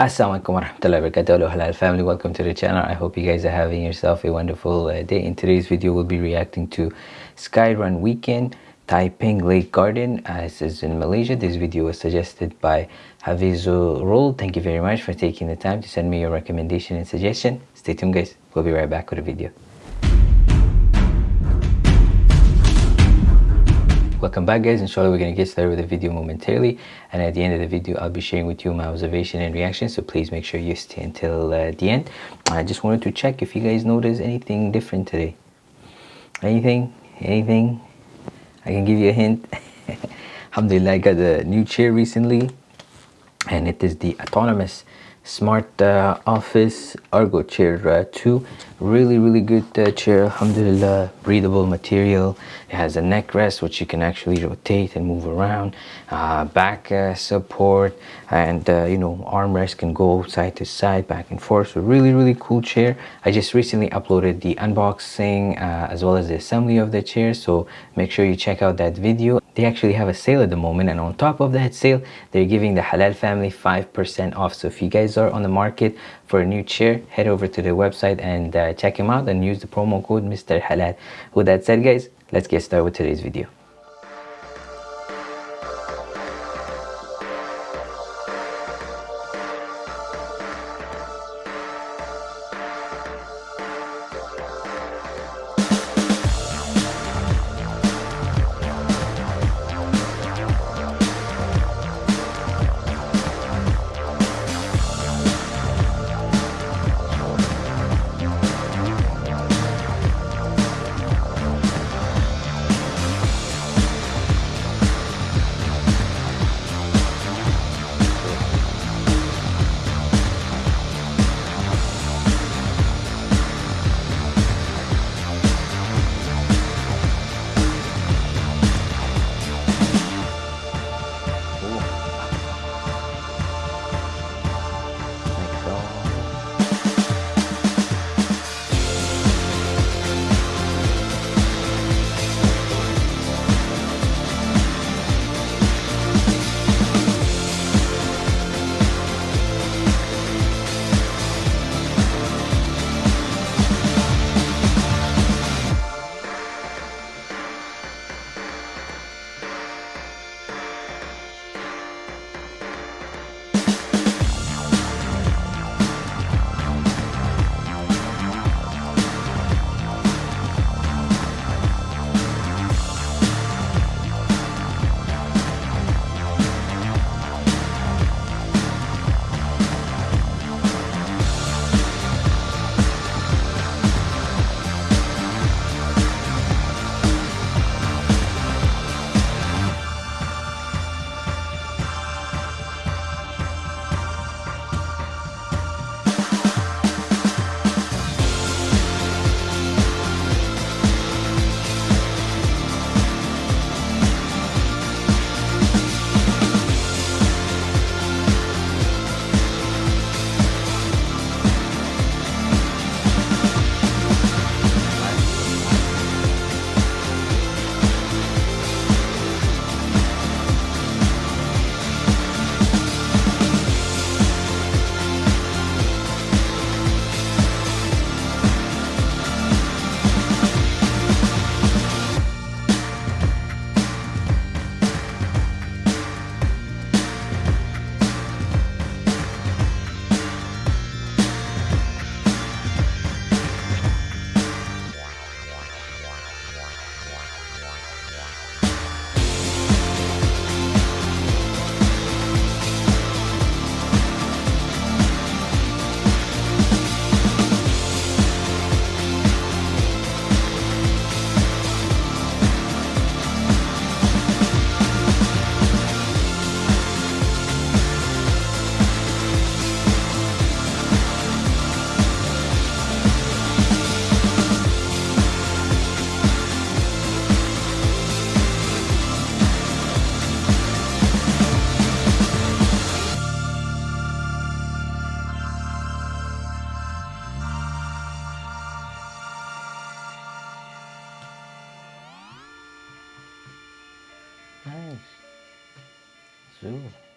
Assalamualaikum warahmatullahi wabarakatuh. Hello halal family. Welcome to the channel. I hope you guys are having yourself a wonderful uh, day. In today's video we'll be reacting to Skyrun Weekend Taiping Lake Garden as is in Malaysia. This video was suggested by Havizul Roll thank you very much for taking the time to send me your recommendation and suggestion. Stay tuned guys. We'll be right back with a video welcome back guys. Inshallah we're going to get started with the video momentarily. And at the end of the video i'll be sharing with you my observation and reaction so please make sure you stay until uh, the end. I just wanted to check if you guys noticed anything different today. Anything? Anything? I can give you a hint. Alhamdulillah i got a new chair recently and it is the autonomous smart uh, office ErgoChair uh, 2 really really good uh, chair. Alhamdulillah breathable material. It has a neck rest which you can actually rotate and move around. Uh, back uh, support and uh, you know armrest can go side to side back and forth. So really really cool chair. I just recently uploaded the unboxing as well as the assembly of the chair. So make sure you check out that video they actually have a sale at the moment and on top of that sale they're giving the halal family five percent off. So if you guys are on the market for a new chair head over to the website and uh, check them out and use the promo code mr halal. With that said guys let's get started with today's video Nice. Zoo.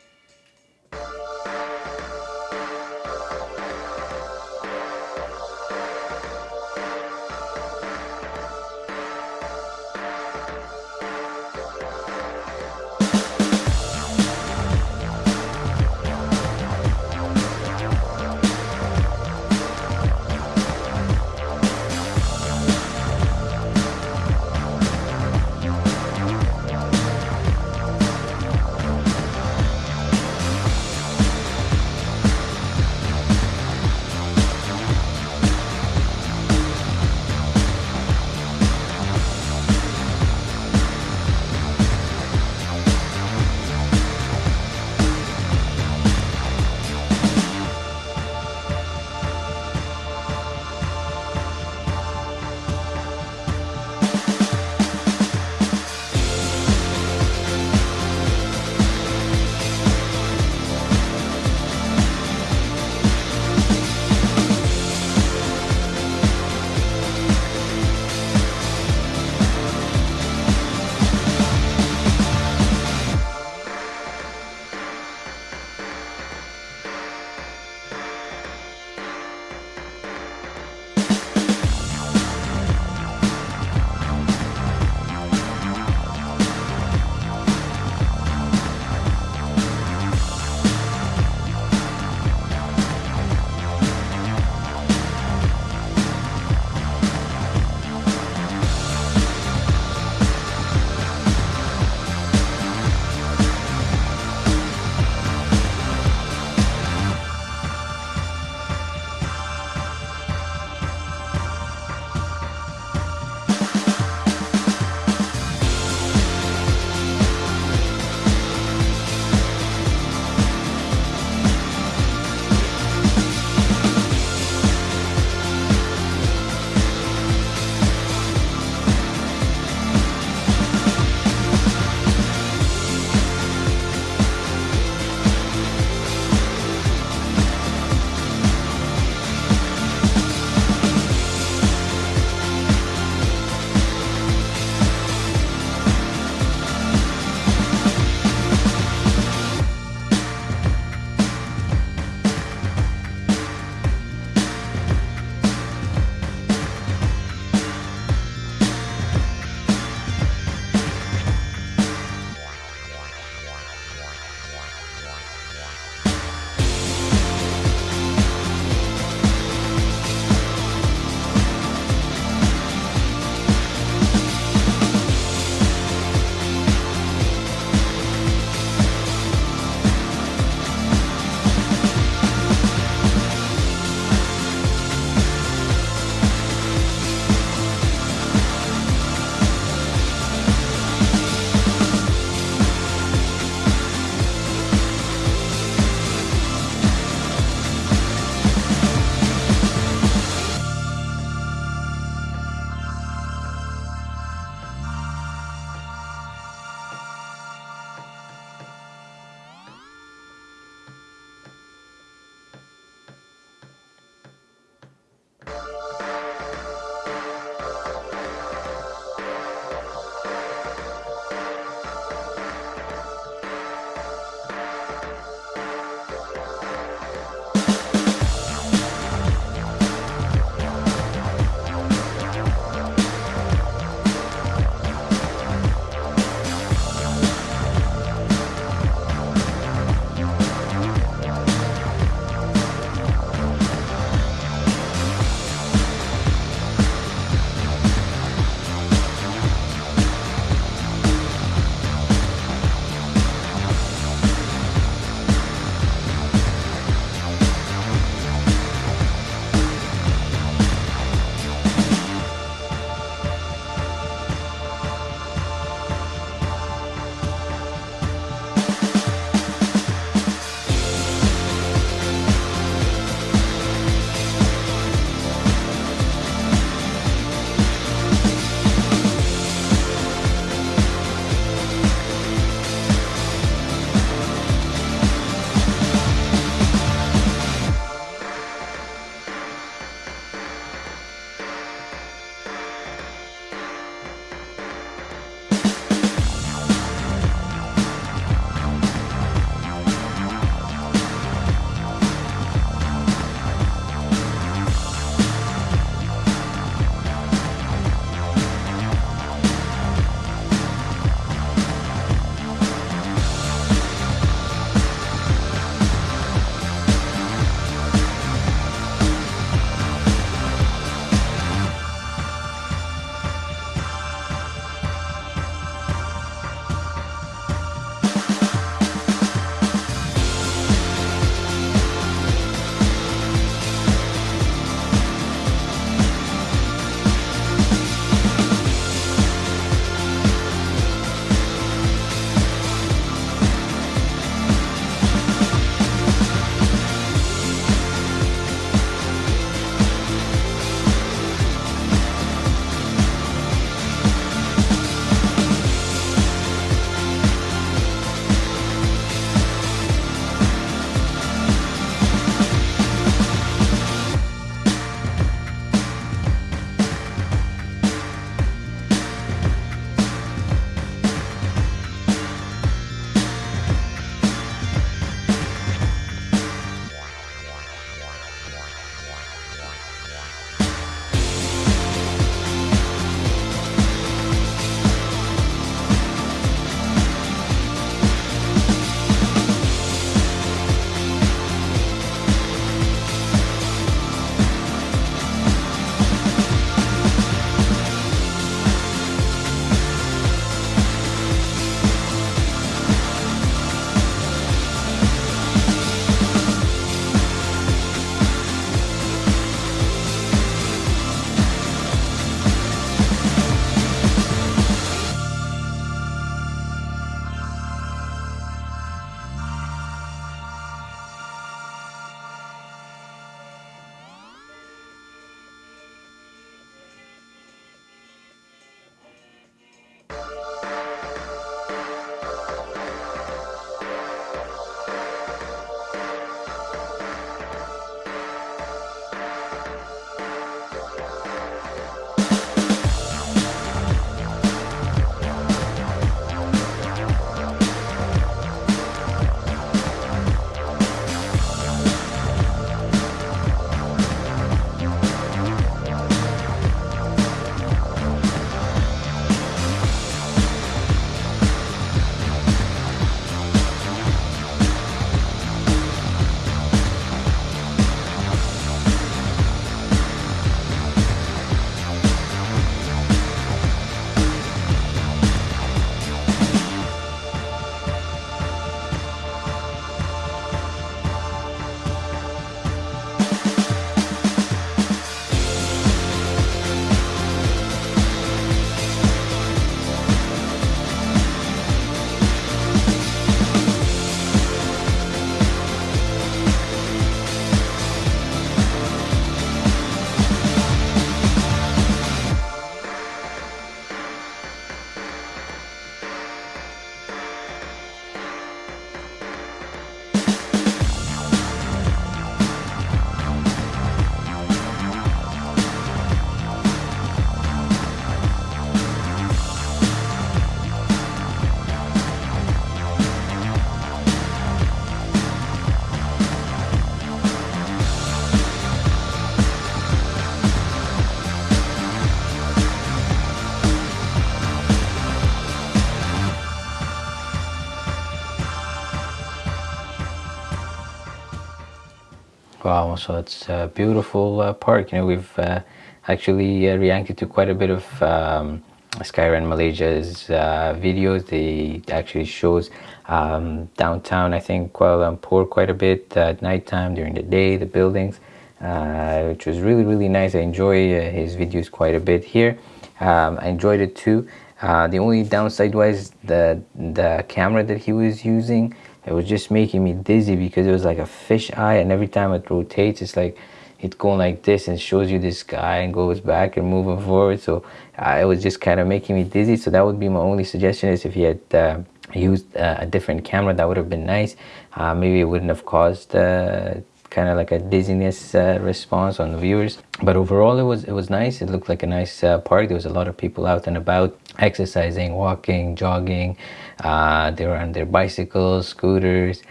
Wow, so it's a beautiful uh, park. You know, we've uh, actually uh, reacted to quite a bit of um, Malaysia's uh, videos. They actually shows um, downtown, I think, Kuala Lumpur quite a bit at nighttime, during the day, the buildings, uh, which was really, really nice. I enjoy uh, his videos quite a bit here. Um, I enjoyed it too. the only downside was the the camera that he was using it was just making me dizzy because it was like a fish eye and every time it rotates it's like it's going like this and shows you this guy and goes back and moving forward. So uh, it was just kind of making me dizzy. So that would be my only suggestion is if you had uh, used uh, a different camera that would have been nice. Uh, maybe it wouldn't have caused uh, kind of like a dizziness uh, response on the viewers. But overall it was it was nice. It looked like a nice uh, park there was a lot of people out and about exercising walking jogging uh, they were on their bicycles scooters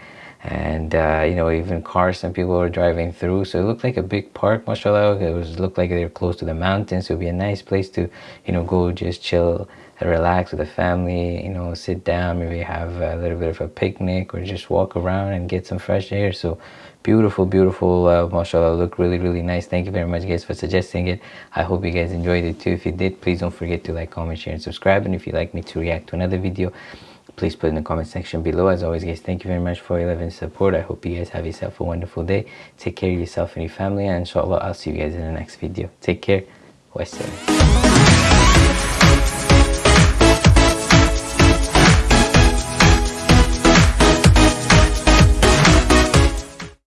and uh, you know even cars some people were driving through. So it looked like a big park mashallah. It was looked like they were close to the mountains. So it would be a nice place to you know go just chill and relax with the family you know sit down maybe have a little bit of a picnic or just walk around and get some fresh air. So beautiful beautiful uh, mashallah. Look really really nice. Thank you very much guys for suggesting it. I hope you guys enjoyed it too. If you did please don't forget to like comment share and subscribe. And if you'd like me to react to another video please put in the comment section below. As always guys thank you very much for your love and support. I hope you guys have yourself a wonderful day. Take care of yourself and your family. And inshallah i'll see you guys in the next video. Take care. Wassalam